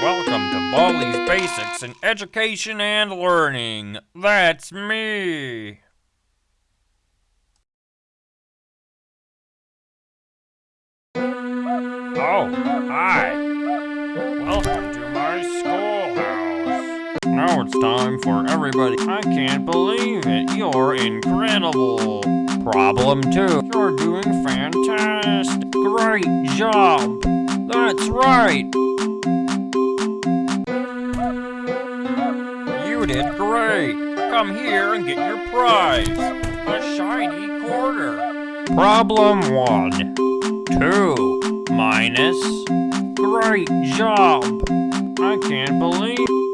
Welcome to Baldi's Basics in Education and Learning. That's me. Oh, hi. Welcome to my schoolhouse. Now it's time for everybody. I can't believe it. You're incredible. Problem two. You're doing fantastic. Great job. That's right. Great. Come here and get your prize. A shiny quarter. Problem one. Two minus. Great job. I can't believe.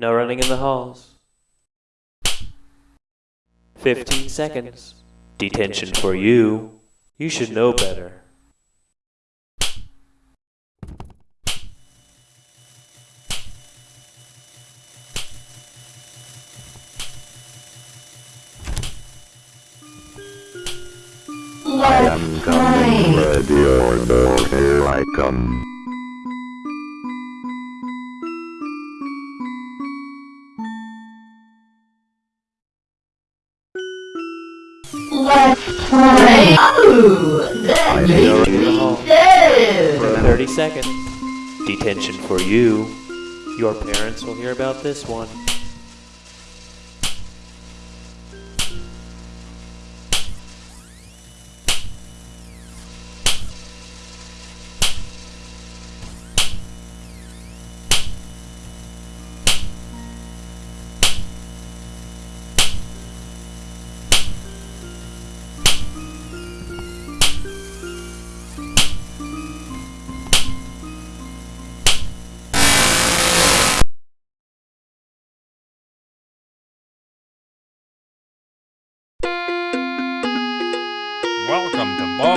No running in the halls. 15 seconds. Detention for you. You should know better. I am coming, ready or here I come. 30 seconds. Detention for you. Your parents will hear about this one.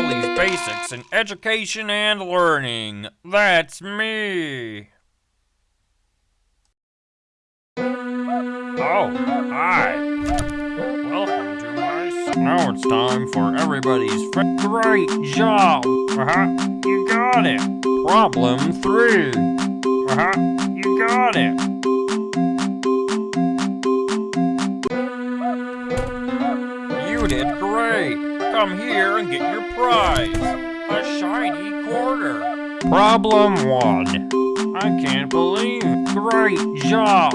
Baldi's Basics in Education and Learning. That's me. Oh, hi. Welcome to my. Now it's time for everybody's. Great job. Uh huh. You got it. Problem three. Uh huh. You got it. You did great. Come here and get your prize. A shiny quarter. Problem one. I can't believe. Great job.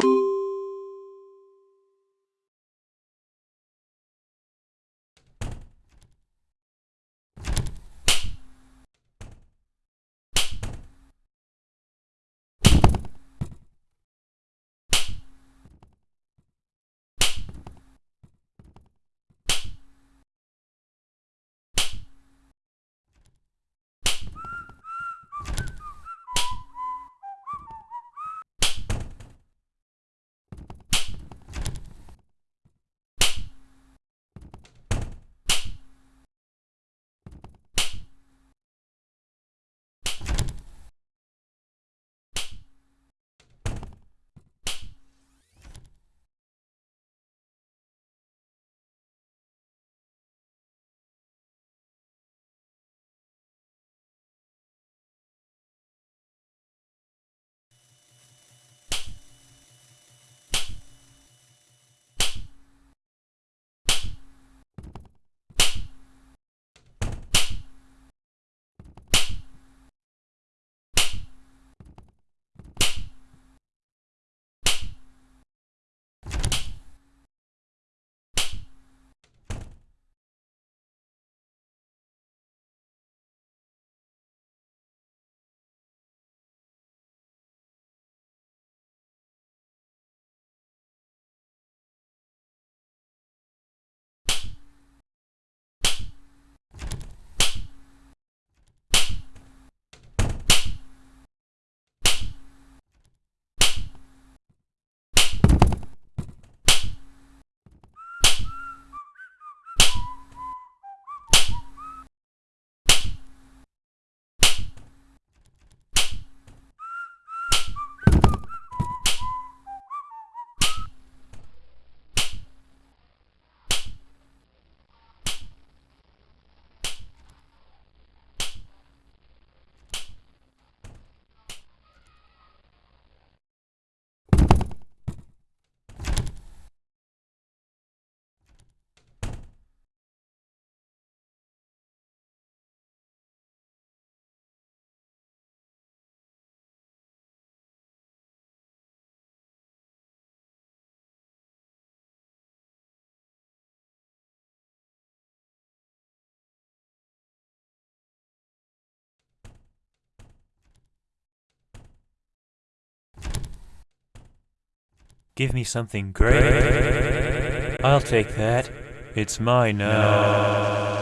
Give me something great. I'll take that. It's mine now.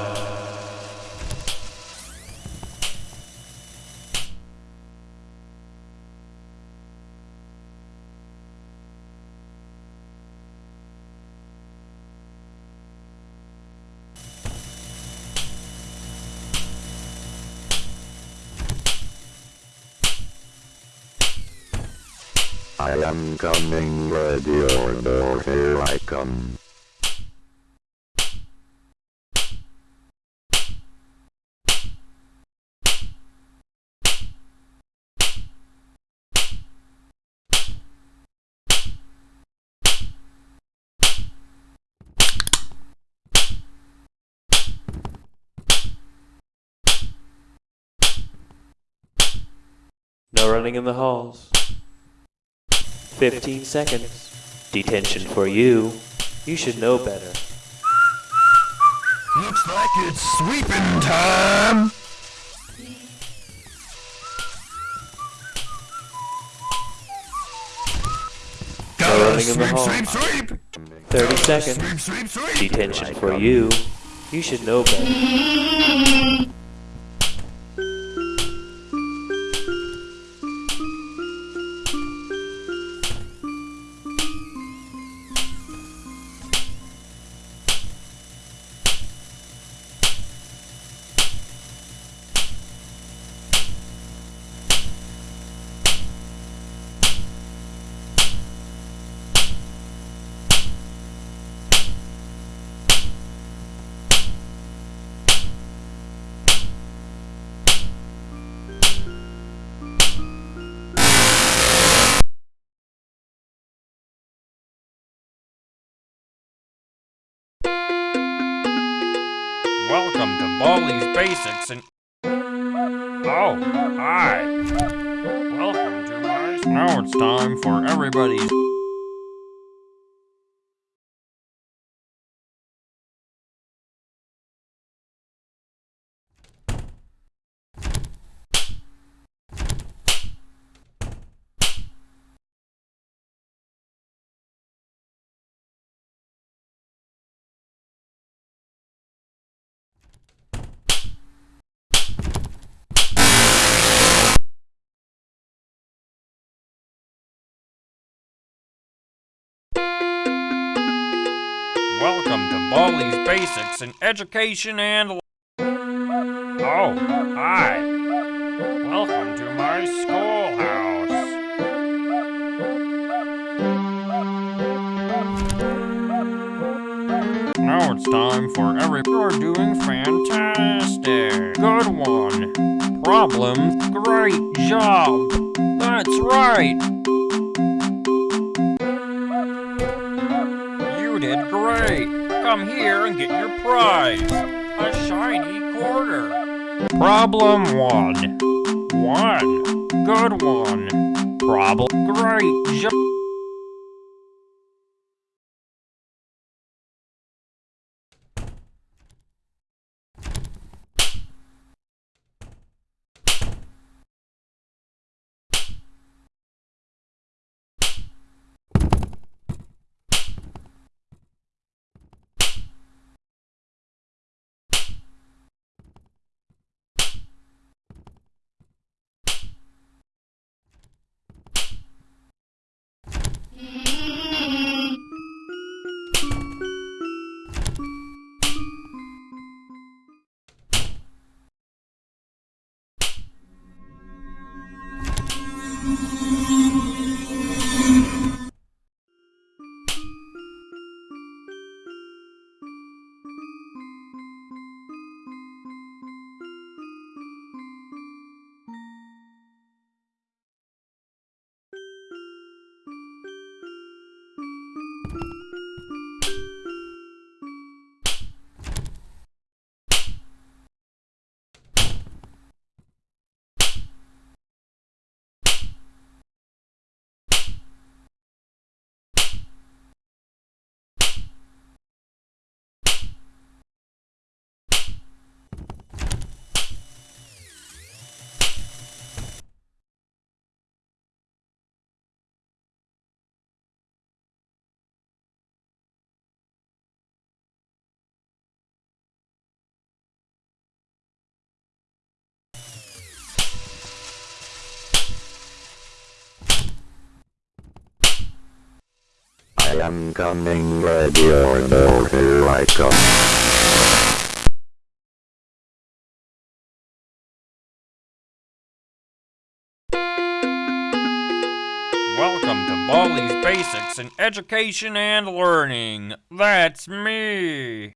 I am coming, ready no, here I come. No running in the halls. 15 seconds. Detention for you. You should know better. Looks like it's sweeping time! In the halls. sweep! 30 seconds. Sweep, sweep, sweep! Detention for you. You should know better. Welcome to Baldi's Basics and. Oh, hi. Welcome to my. Now it's time for everybody's. Welcome to Baldi's Basics in Education and. Oh, hi. Welcome to my schoolhouse. Now it's time for every. You're doing fantastic. Good one. Problem. Great job. That's right. Did great. Come here and get your prize. A shiny quarter. Problem one. One. Good one. Problem. Great. Am coming, ready or not, here I come. Welcome to Baldi's Basics in Education and Learning. That's me.